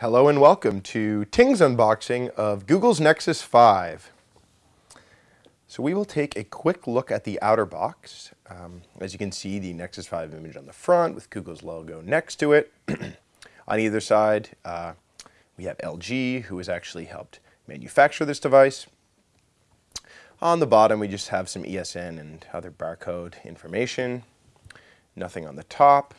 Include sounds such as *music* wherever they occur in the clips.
Hello and welcome to Ting's unboxing of Google's Nexus 5. So we will take a quick look at the outer box. Um, as you can see, the Nexus 5 image on the front with Google's logo next to it. *clears throat* on either side, uh, we have LG, who has actually helped manufacture this device. On the bottom, we just have some ESN and other barcode information. Nothing on the top.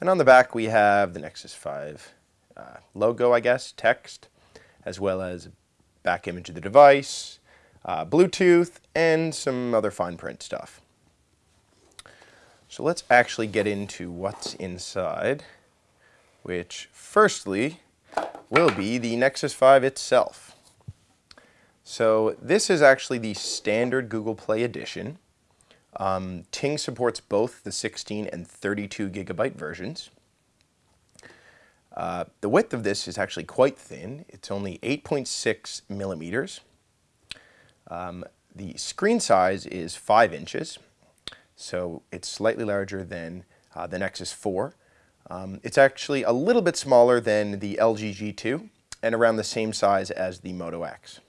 And on the back, we have the Nexus 5 uh, logo, I guess, text, as well as back image of the device, uh, Bluetooth, and some other fine print stuff. So let's actually get into what's inside, which firstly will be the Nexus 5 itself. So this is actually the standard Google Play edition. Um, Ting supports both the 16 and 32 gigabyte versions. Uh, the width of this is actually quite thin. It's only 8.6 millimeters. Um, the screen size is 5 inches, so it's slightly larger than uh, the Nexus 4. Um, it's actually a little bit smaller than the LG G2 and around the same size as the Moto X.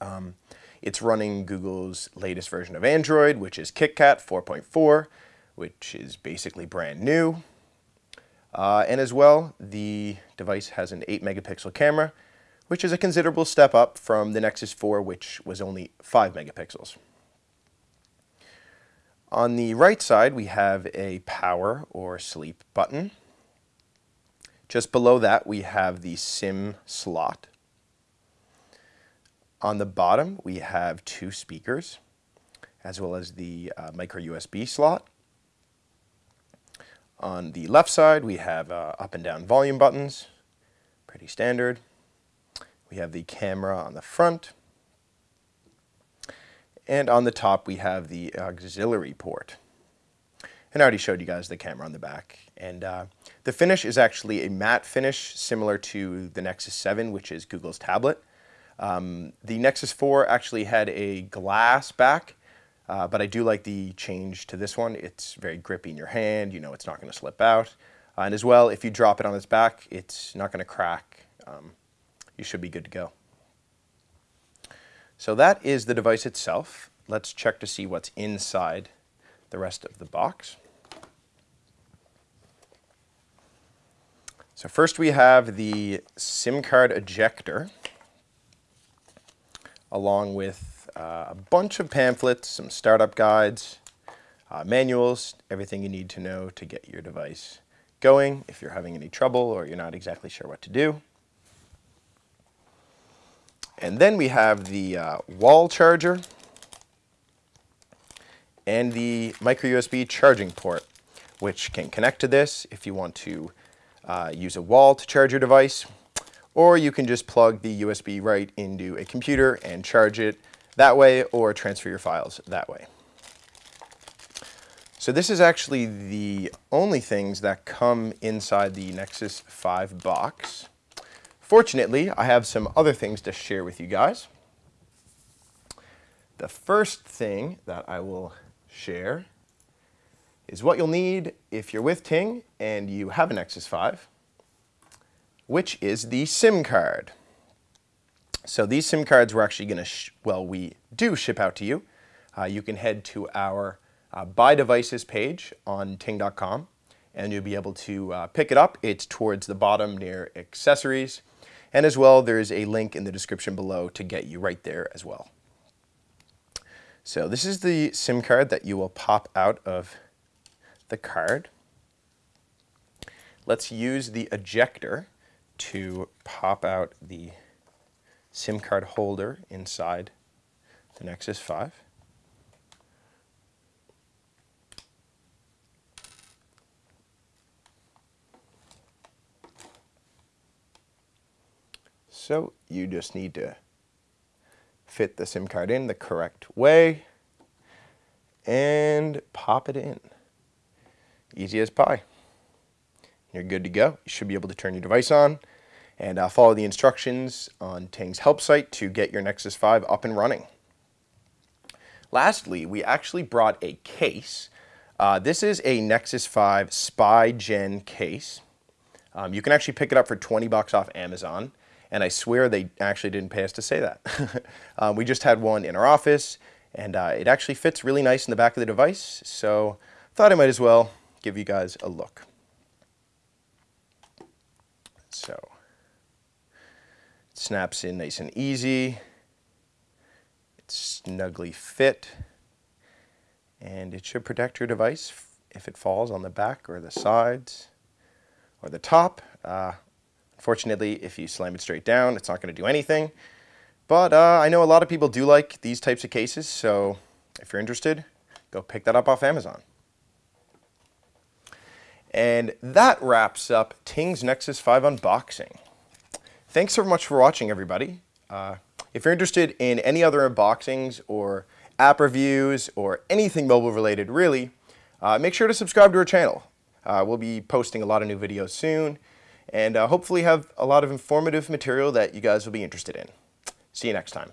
Um, it's running Google's latest version of Android, which is KitKat 4.4, which is basically brand new. Uh, and as well, the device has an 8 megapixel camera, which is a considerable step up from the Nexus 4, which was only 5 megapixels. On the right side, we have a power or sleep button. Just below that, we have the SIM slot. On the bottom, we have two speakers, as well as the uh, micro USB slot. On the left side, we have uh, up and down volume buttons, pretty standard. We have the camera on the front. And on the top, we have the auxiliary port. And I already showed you guys the camera on the back. And uh, the finish is actually a matte finish, similar to the Nexus 7, which is Google's tablet. Um, the Nexus 4 actually had a glass back, uh, but I do like the change to this one. It's very grippy in your hand. You know it's not going to slip out. Uh, and as well, if you drop it on its back, it's not going to crack. Um, you should be good to go. So that is the device itself. Let's check to see what's inside the rest of the box. So first we have the SIM card ejector along with uh, a bunch of pamphlets, some startup guides, uh, manuals, everything you need to know to get your device going if you're having any trouble or you're not exactly sure what to do. And then we have the uh, wall charger and the micro USB charging port, which can connect to this if you want to uh, use a wall to charge your device, or you can just plug the USB right into a computer and charge it that way or transfer your files that way. So this is actually the only things that come inside the Nexus 5 box. Fortunately, I have some other things to share with you guys. The first thing that I will share is what you'll need if you're with Ting and you have a Nexus 5, which is the SIM card. So these SIM cards we're actually going to, well, we do ship out to you. Uh, you can head to our uh, Buy Devices page on ting.com and you'll be able to uh, pick it up. It's towards the bottom near accessories. And as well, there's a link in the description below to get you right there as well. So this is the SIM card that you will pop out of the card. Let's use the ejector to pop out the SIM card holder inside the Nexus 5. So you just need to fit the SIM card in the correct way and pop it in. Easy as pie. You're good to go. You should be able to turn your device on and uh, follow the instructions on Ting's help site to get your Nexus 5 up and running. Lastly, we actually brought a case. Uh, this is a Nexus 5 Spigen case. Um, you can actually pick it up for 20 bucks off Amazon, and I swear they actually didn't pay us to say that. *laughs* um, we just had one in our office, and uh, it actually fits really nice in the back of the device, so I thought I might as well give you guys a look. So, snaps in nice and easy. It's snugly fit, and it should protect your device if it falls on the back or the sides or the top. Uh, unfortunately, if you slam it straight down, it's not going to do anything. But uh, I know a lot of people do like these types of cases, so if you're interested, go pick that up off Amazon. And that wraps up Ting's Nexus 5 unboxing. Thanks so much for watching, everybody. Uh, if you're interested in any other unboxings or app reviews or anything mobile related, really, uh, make sure to subscribe to our channel. Uh, we'll be posting a lot of new videos soon and uh, hopefully have a lot of informative material that you guys will be interested in. See you next time.